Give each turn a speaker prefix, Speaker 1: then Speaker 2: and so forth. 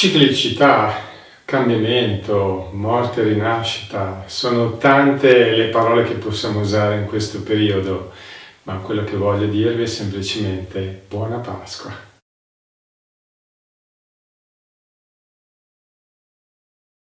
Speaker 1: Ciclicità, cambiamento, morte, rinascita, sono tante le parole che possiamo usare in questo periodo, ma quello che voglio dirvi è semplicemente buona Pasqua.